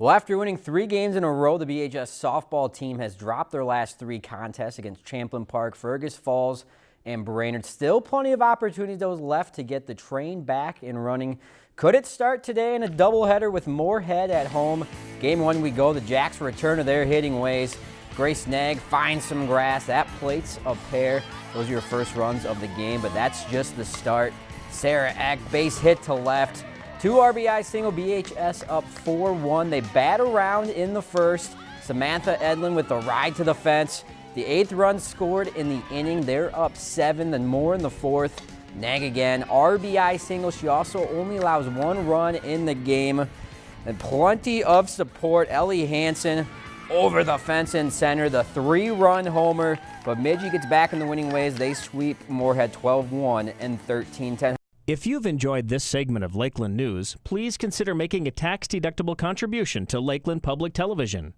Well, after winning three games in a row, the BHS softball team has dropped their last three contests against Champlin Park, Fergus Falls, and Brainerd. Still plenty of opportunities those left to get the train back and running. Could it start today in a doubleheader with Moorhead at home? Game one we go. The Jacks return to their hitting ways. Grace Nag finds some grass. That plates a pair. Those are your first runs of the game, but that's just the start. Sarah Eck, base hit to left. Two RBI single, BHS up 4-1. They bat around in the first. Samantha Edlin with the ride to the fence. The eighth run scored in the inning. They're up seven, then more in the fourth. Nag again, RBI single. She also only allows one run in the game. And plenty of support. Ellie Hansen over the fence in center, the three-run homer. Bemidji gets back in the winning ways. They sweep Moorhead 12-1 and 13-10. If you've enjoyed this segment of Lakeland News, please consider making a tax-deductible contribution to Lakeland Public Television.